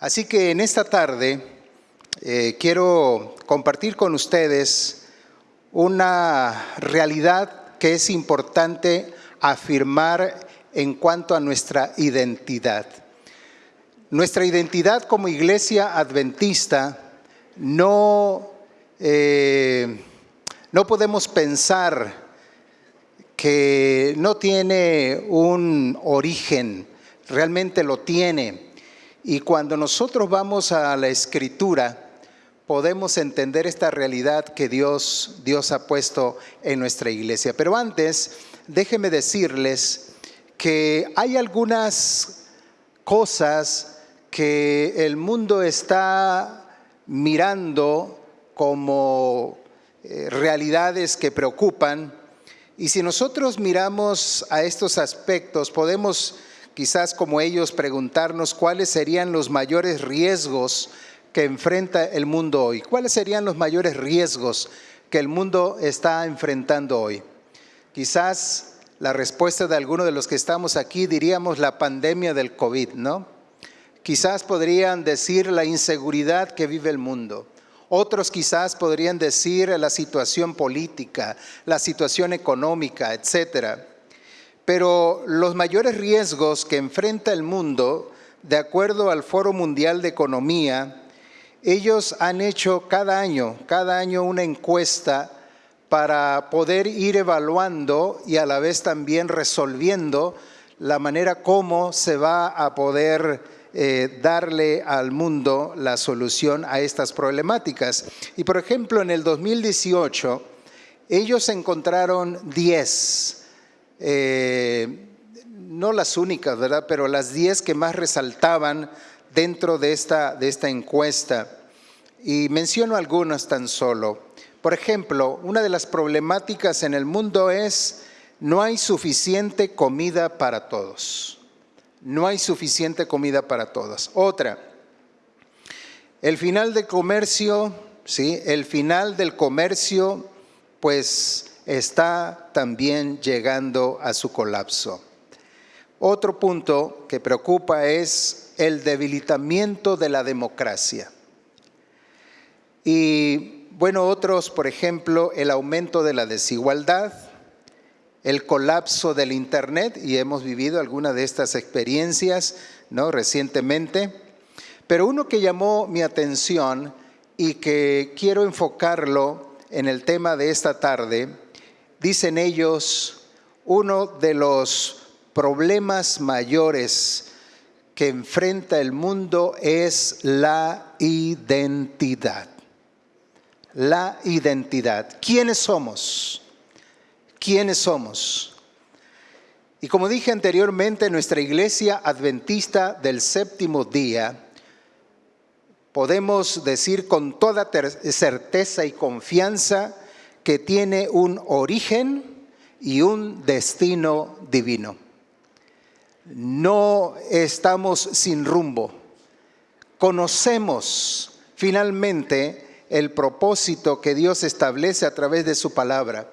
Así que en esta tarde eh, quiero compartir con ustedes una realidad que es importante afirmar en cuanto a nuestra identidad. Nuestra identidad como iglesia adventista no, eh, no podemos pensar que no tiene un origen, realmente lo tiene. Y cuando nosotros vamos a la escritura, podemos entender esta realidad que Dios, Dios ha puesto en nuestra iglesia. Pero antes, déjenme decirles que hay algunas cosas que el mundo está mirando como eh, realidades que preocupan. Y si nosotros miramos a estos aspectos, podemos quizás como ellos preguntarnos cuáles serían los mayores riesgos que enfrenta el mundo hoy. ¿Cuáles serían los mayores riesgos que el mundo está enfrentando hoy? Quizás la respuesta de algunos de los que estamos aquí diríamos la pandemia del COVID, ¿no? Quizás podrían decir la inseguridad que vive el mundo. Otros quizás podrían decir la situación política, la situación económica, etcétera. Pero los mayores riesgos que enfrenta el mundo, de acuerdo al Foro Mundial de Economía, ellos han hecho cada año, cada año una encuesta para poder ir evaluando y a la vez también resolviendo la manera como se va a poder eh, darle al mundo la solución a estas problemáticas. Y por ejemplo, en el 2018, ellos encontraron 10 eh, no las únicas, ¿verdad? Pero las 10 que más resaltaban dentro de esta, de esta encuesta. Y menciono algunas tan solo. Por ejemplo, una de las problemáticas en el mundo es no hay suficiente comida para todos. No hay suficiente comida para todos. Otra, el final del comercio, ¿sí? El final del comercio, pues está también llegando a su colapso. Otro punto que preocupa es el debilitamiento de la democracia. Y bueno, otros, por ejemplo, el aumento de la desigualdad, el colapso del Internet, y hemos vivido algunas de estas experiencias ¿no? recientemente, pero uno que llamó mi atención y que quiero enfocarlo en el tema de esta tarde dicen ellos, uno de los problemas mayores que enfrenta el mundo es la identidad. La identidad. ¿Quiénes somos? ¿Quiénes somos? Y como dije anteriormente, nuestra iglesia adventista del séptimo día, podemos decir con toda certeza y confianza que tiene un origen y un destino divino. No estamos sin rumbo. Conocemos finalmente el propósito que Dios establece a través de su palabra.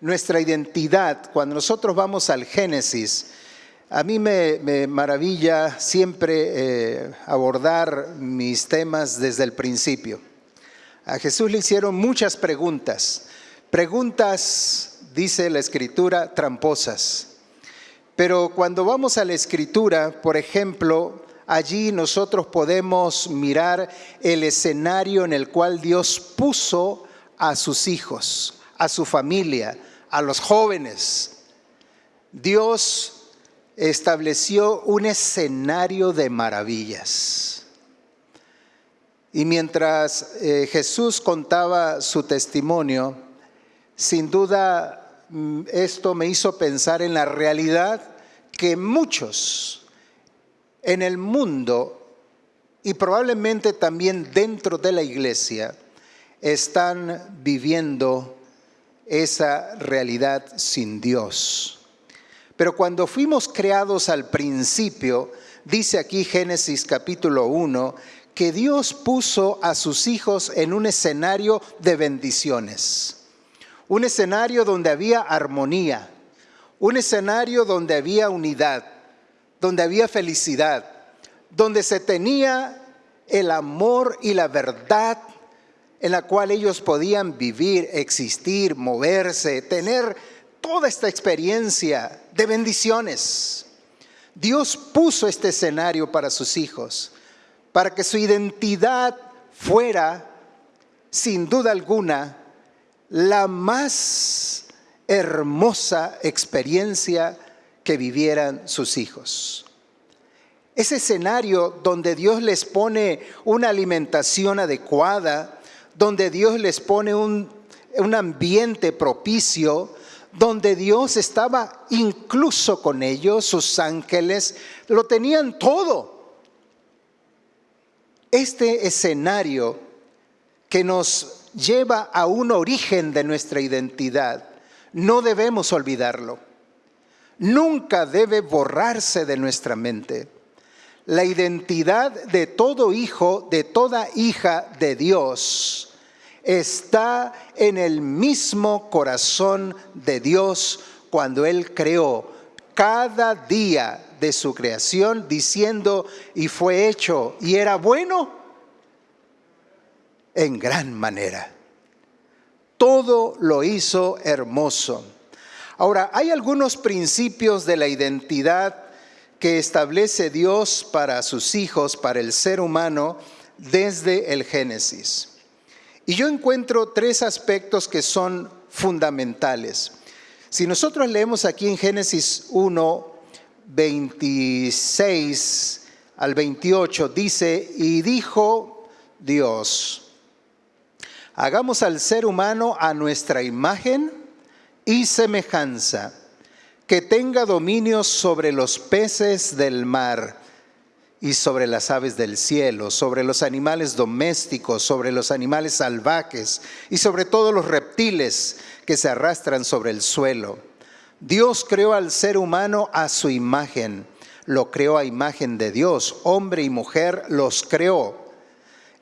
Nuestra identidad, cuando nosotros vamos al Génesis, a mí me, maravilla siempre eh, abordar mis temas desde el principio. A Jesús le hicieron muchas preguntas Preguntas, dice la escritura, tramposas. Pero cuando vamos a la escritura, por ejemplo, allí nosotros podemos mirar el escenario en el cual Dios puso a sus hijos, a su familia, a los jóvenes. Dios estableció un escenario de maravillas. Y mientras eh, Jesús contaba su testimonio, sin duda, mm, esto me hizo pensar en la realidad que muchos en el mundo y probablemente también dentro de la iglesia están viviendo esa realidad sin Dios. Pero cuando fuimos creados al principio, dice aquí Génesis capítulo 1, que Dios puso a sus hijos en un escenario de bendiciones un escenario donde había armonía, un escenario donde había unidad, donde había felicidad, donde se tenía el amor y la verdad en la cual ellos podían vivir, existir, moverse, tener toda esta experiencia de bendiciones. Dios puso este escenario para sus hijos, para que su identidad fuera, sin duda alguna, la más hermosa experiencia que vivieran sus hijos. Ese escenario donde Dios les pone una alimentación adecuada, donde Dios les pone un, un ambiente propicio, donde Dios estaba incluso con ellos, sus ángeles, lo tenían todo. Este escenario que nos lleva a un origen de nuestra identidad, no debemos olvidarlo. Nunca debe borrarse de nuestra mente. La identidad de todo hijo, de toda hija de Dios, está en el mismo corazón de Dios cuando Él creó cada día de su creación diciendo, y fue hecho, y era bueno en gran manera. Todo lo hizo hermoso. Ahora, hay algunos principios de la identidad que establece Dios para sus hijos, para el ser humano, desde el Génesis. Y yo encuentro tres aspectos que son fundamentales. Si nosotros leemos aquí en Génesis 1, 26 al 28, dice, y dijo Dios, hagamos al ser humano a nuestra imagen y semejanza, que tenga dominio sobre los peces del mar y sobre las aves del cielo, sobre los animales domésticos, sobre los animales salvajes y sobre todos los reptiles que se arrastran sobre el suelo. Dios creó al ser humano a su imagen, lo creó a imagen de Dios, hombre y mujer los creó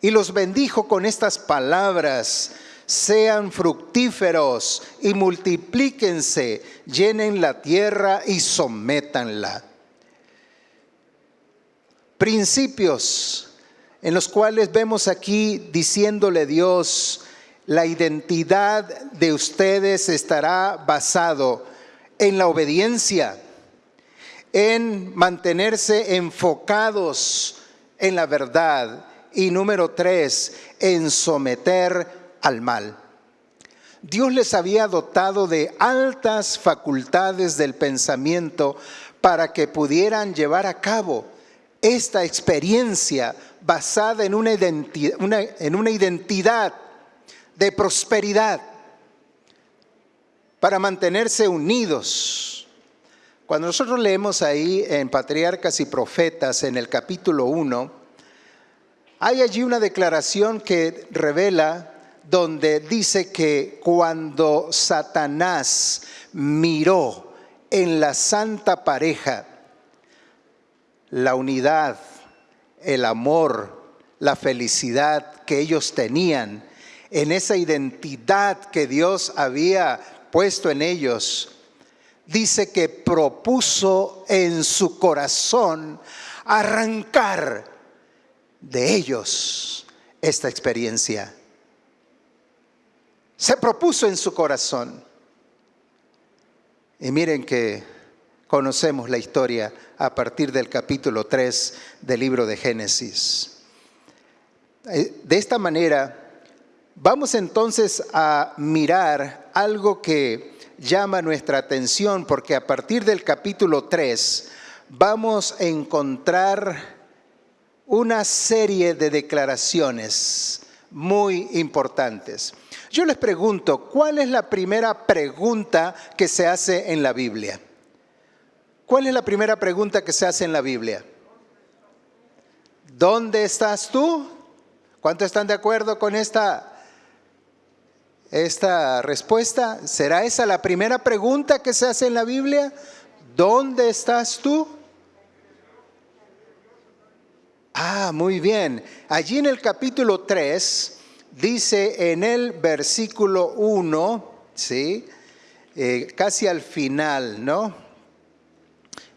y los bendijo con estas palabras. Sean fructíferos y multiplíquense, llenen la tierra y sométanla. Principios en los cuales vemos aquí diciéndole Dios, la identidad de ustedes estará basado en la obediencia, en mantenerse enfocados en la verdad, y número tres, en someter al mal. Dios les había dotado de altas facultades del pensamiento para que pudieran llevar a cabo esta experiencia basada en una identidad, en una identidad de prosperidad para mantenerse unidos. Cuando nosotros leemos ahí en Patriarcas y Profetas en el capítulo 1, hay allí una declaración que revela donde dice que cuando Satanás miró en la santa pareja la unidad, el amor, la felicidad que ellos tenían, en esa identidad que Dios había puesto en ellos, dice que propuso en su corazón arrancar de ellos esta experiencia. Se propuso en su corazón. Y miren que conocemos la historia a partir del capítulo 3 del libro de Génesis. Eh, de esta manera, vamos entonces a mirar algo que llama nuestra atención, porque a partir del capítulo 3 vamos a encontrar una serie de declaraciones muy importantes. Yo les pregunto, ¿cuál es la primera pregunta que se hace en la Biblia? ¿Cuál es la primera pregunta que se hace en la Biblia? ¿Dónde estás tú? ¿Cuántos están de acuerdo con esta, esta respuesta? ¿Será esa la primera pregunta que se hace en la Biblia? ¿Dónde estás tú? Ah, muy bien. Allí en el capítulo 3 dice en el versículo 1, ¿sí? Eh, casi al final, ¿no?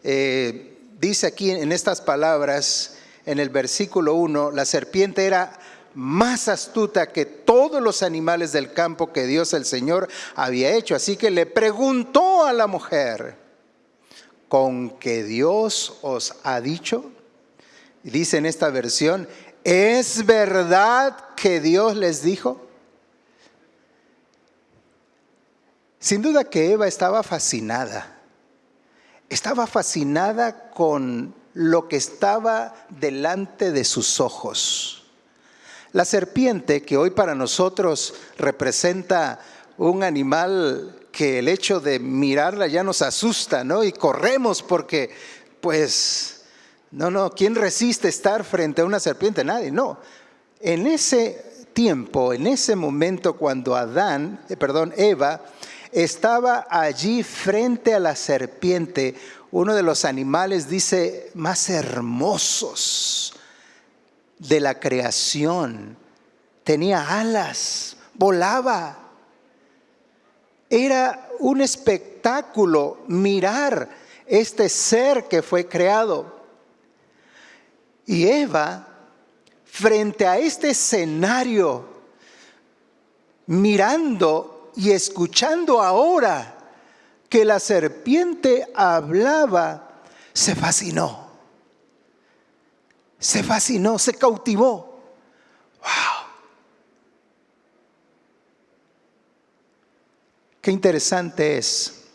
Eh, dice aquí en estas palabras, en el versículo 1, la serpiente era más astuta que todos los animales del campo que Dios el Señor había hecho. Así que le preguntó a la mujer, ¿con que Dios os ha dicho? Dice en esta versión, ¿es verdad que Dios les dijo? Sin duda que Eva estaba fascinada. Estaba fascinada con lo que estaba delante de sus ojos. La serpiente, que hoy para nosotros representa un animal que el hecho de mirarla ya nos asusta, ¿no? Y corremos porque, pues, no, no, ¿quién resiste estar frente a una serpiente? Nadie, no. En ese tiempo, en ese momento cuando Adán, eh, perdón, Eva, estaba allí frente a la serpiente, uno de los animales, dice, más hermosos de la creación. Tenía alas, volaba. Era un espectáculo mirar este ser que fue creado. Y Eva, frente a este escenario, mirando y escuchando ahora que la serpiente hablaba, se fascinó. Se fascinó, se cautivó. ¡Wow! Qué interesante es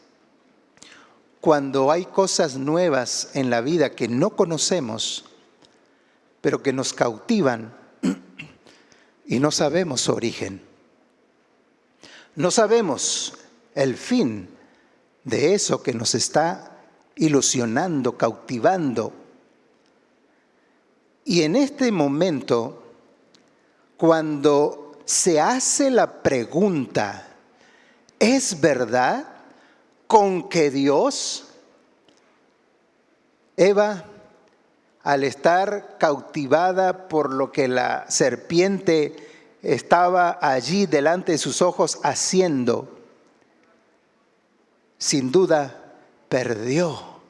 cuando hay cosas nuevas en la vida que no conocemos, pero que nos cautivan y no sabemos su origen. No sabemos el fin de eso que nos está ilusionando, cautivando. Y en este momento, cuando se hace la pregunta, ¿es verdad con que Dios, Eva, al estar cautivada por lo que la serpiente estaba allí delante de sus ojos haciendo, sin duda perdió,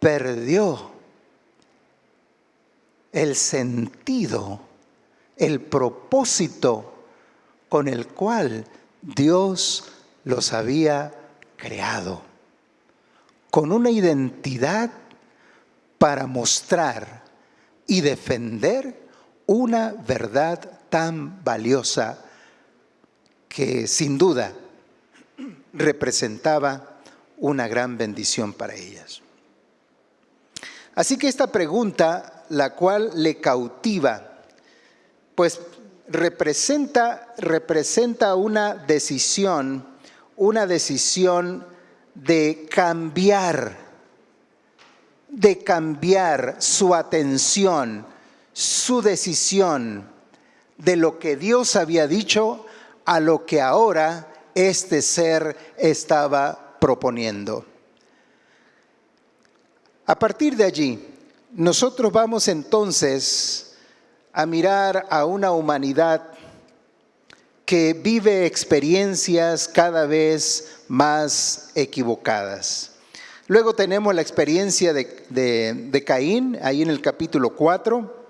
perdió el sentido, el propósito con el cual Dios los había creado, con una identidad para mostrar y defender una verdad tan valiosa que sin duda representaba una gran bendición para ellas. Así que esta pregunta, la cual le cautiva, pues representa, representa una decisión, una decisión de cambiar, de cambiar su atención, su decisión de lo que Dios había dicho a lo que ahora este ser estaba proponiendo. A partir de allí, nosotros vamos entonces a mirar a una humanidad que vive experiencias cada vez más equivocadas. Luego tenemos la experiencia de, Caín, ahí en el capítulo 4.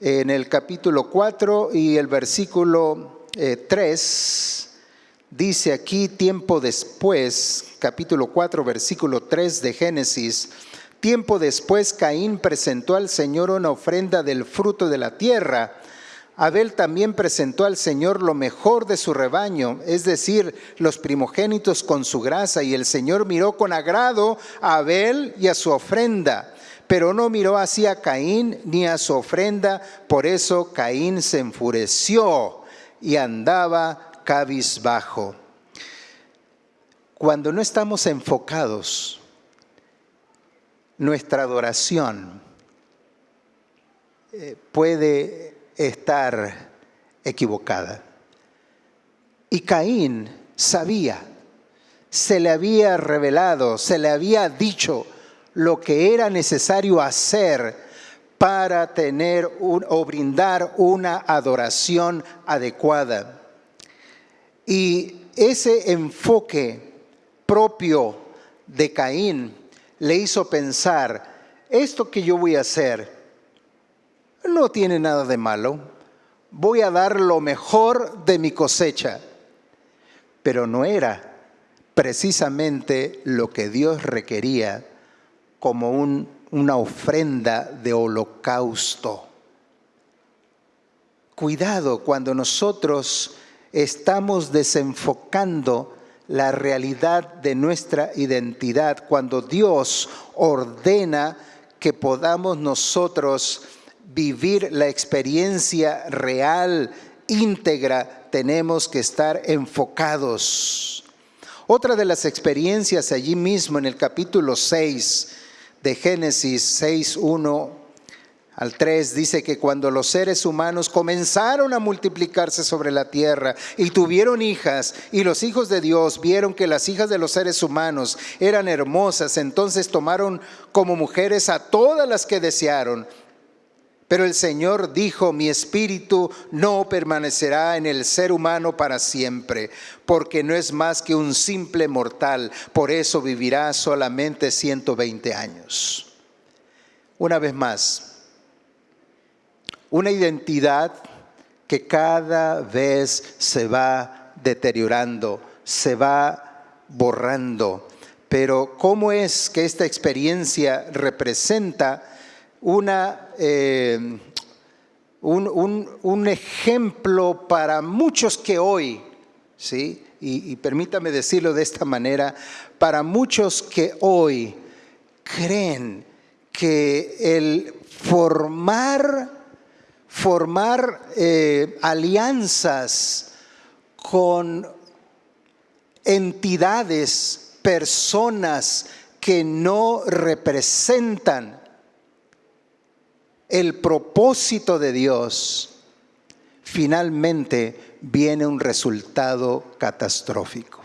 En el capítulo 4 y el versículo 3 eh, dice aquí tiempo después, capítulo 4, versículo 3 de Génesis, tiempo después Caín presentó al Señor una ofrenda del fruto de la tierra. Abel también presentó al Señor lo mejor de su rebaño, es decir, los primogénitos con su grasa, y el Señor miró con agrado a Abel y a su ofrenda, pero no miró así a Caín ni a su ofrenda, por eso Caín se enfureció y andaba cabizbajo. Cuando no estamos enfocados, nuestra adoración eh, puede estar equivocada. Y Caín sabía, se le había revelado, se le había dicho lo que era necesario hacer para tener o brindar una adoración adecuada. Y ese enfoque propio de Caín le hizo pensar esto que yo voy a hacer no tiene nada de malo, voy a dar lo mejor de mi cosecha, pero no era precisamente lo que Dios requería como una ofrenda de holocausto. Cuidado cuando nosotros estamos desenfocando la realidad de nuestra identidad, cuando Dios ordena que podamos nosotros vivir la experiencia real, íntegra, tenemos que estar enfocados. Otra de las experiencias allí mismo en el capítulo 6 de Génesis 6, 1 al 3 dice que cuando los seres humanos comenzaron a multiplicarse sobre la tierra y tuvieron hijas y los hijos de Dios vieron que las hijas de los seres humanos eran hermosas, entonces tomaron como mujeres a todas las que desearon. Pero el Señor dijo, mi espíritu no permanecerá en el ser humano para siempre, porque no es más que un simple mortal, por eso vivirá solamente 120 años. Una vez más, una identidad que cada vez se va deteriorando, se va borrando. Pero ¿cómo es que esta experiencia representa una, eh, un, ejemplo para muchos que hoy, ¿sí? y permítame decirlo de esta manera, para muchos que hoy creen que el formar formar eh, alianzas con entidades, personas que no representan el propósito de Dios, finalmente viene un resultado catastrófico.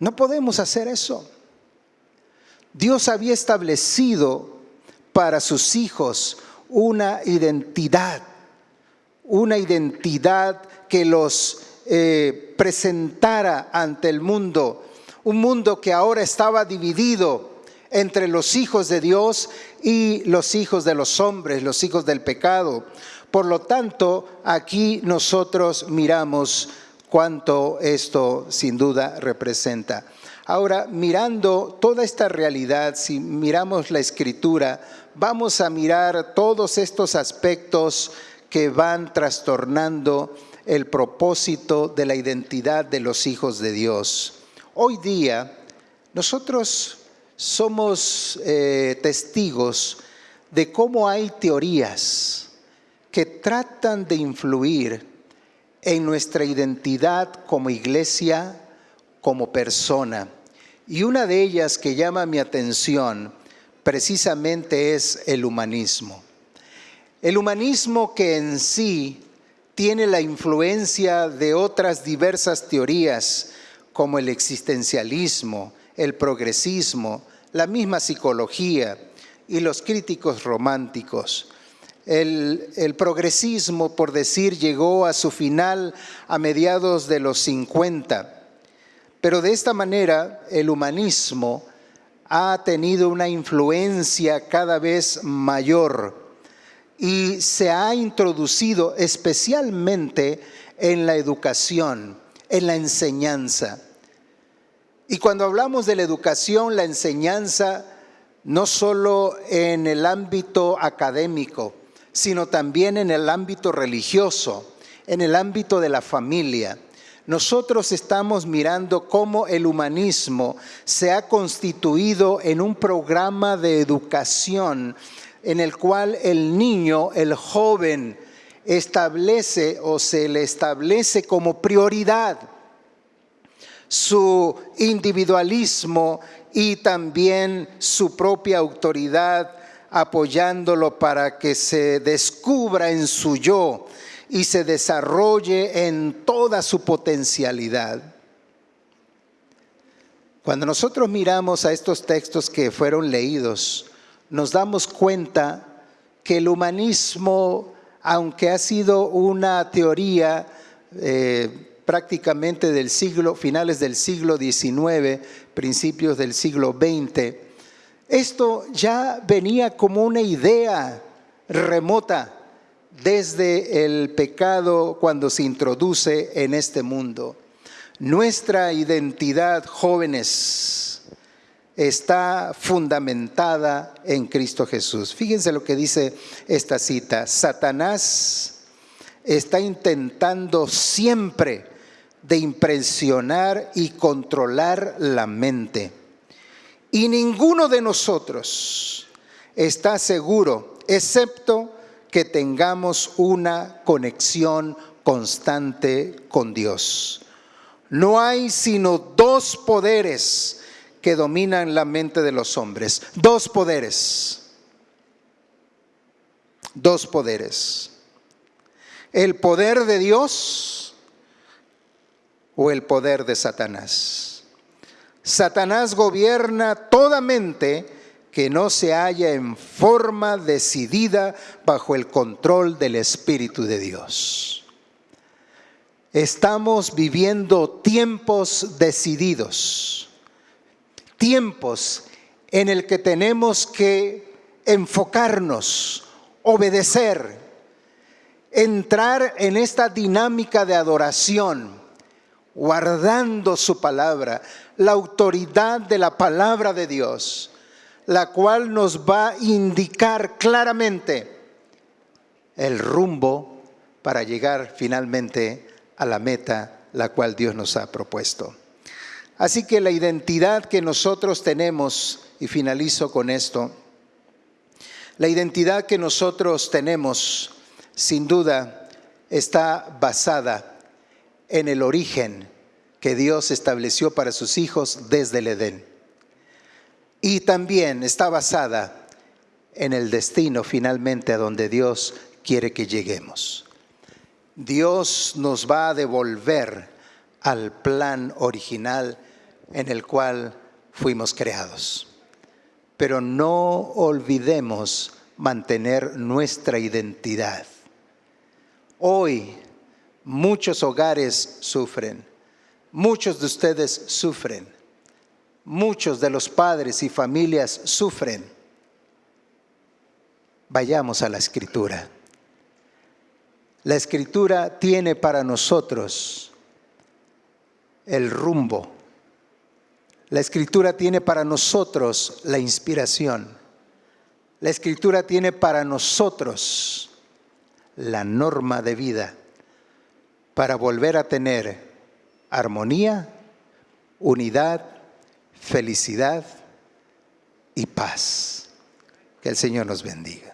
No podemos hacer eso. Dios había establecido para sus hijos una identidad, una identidad que los eh, presentara ante el mundo, un mundo que ahora estaba dividido entre los hijos de Dios y los hijos de los hombres, los hijos del pecado. Por lo tanto, aquí nosotros miramos cuánto esto sin duda representa. Ahora, mirando toda esta realidad, si miramos la escritura, vamos a mirar todos estos aspectos que van trastornando el propósito de la identidad de los hijos de Dios. Hoy día, nosotros somos eh, testigos de cómo hay teorías que tratan de influir en nuestra identidad como iglesia, como persona. Y una de ellas que llama mi atención precisamente es el humanismo. El humanismo que en sí tiene la influencia de otras diversas teorías como el existencialismo, el progresismo, la misma psicología y los críticos románticos. El, progresismo, por decir, llegó a su final a mediados de los 50 pero de esta manera el humanismo ha tenido una influencia cada vez mayor y se ha introducido especialmente en la educación, en la enseñanza. Y cuando hablamos de la educación, la enseñanza, no solo en el ámbito académico, sino también en el ámbito religioso, en el ámbito de la familia, nosotros estamos mirando cómo el humanismo se ha constituido en un programa de educación en el cual el niño, el joven, establece o se le establece como prioridad su individualismo y también su propia autoridad apoyándolo para que se descubra en su yo y se desarrolle en toda su potencialidad. Cuando nosotros miramos a estos textos que fueron leídos, nos damos cuenta que el humanismo, aunque ha sido una teoría eh, prácticamente del siglo, finales del siglo XIX, principios del siglo XX, Esto ya venía como una idea remota desde el pecado cuando se introduce en este mundo. Nuestra identidad, jóvenes, está fundamentada en Cristo Jesús. Fíjense lo que dice esta cita. Satanás está intentando siempre de impresionar y controlar la mente. Y ninguno de nosotros está seguro, excepto que tengamos una conexión constante con Dios. No hay sino dos poderes que dominan la mente de los hombres. Dos poderes. Dos poderes. El poder de Dios o el poder de Satanás. Satanás gobierna toda mente que no se halla en forma decidida bajo el control del Espíritu de Dios. Estamos viviendo tiempos decididos, tiempos en el que tenemos que enfocarnos, obedecer, entrar en esta dinámica de adoración, guardando su palabra, la autoridad de la palabra de Dios la cual nos va a indicar claramente el rumbo para llegar finalmente a la meta la cual Dios nos ha propuesto. Así que la identidad que nosotros tenemos, y finalizo con esto, la identidad que nosotros tenemos, sin duda, está basada en el origen que Dios estableció para sus hijos desde el Edén y también está basada en el destino finalmente a donde Dios quiere que lleguemos. Dios nos va a devolver al plan original en el cual fuimos creados. Pero no olvidemos mantener nuestra identidad. Hoy muchos hogares sufren, muchos de ustedes sufren muchos de los padres y familias sufren. Vayamos a la escritura. La escritura tiene para nosotros el rumbo. La escritura tiene para nosotros la inspiración. La escritura tiene para nosotros la norma de vida para volver a tener armonía, unidad felicidad y paz. Que el Señor nos bendiga.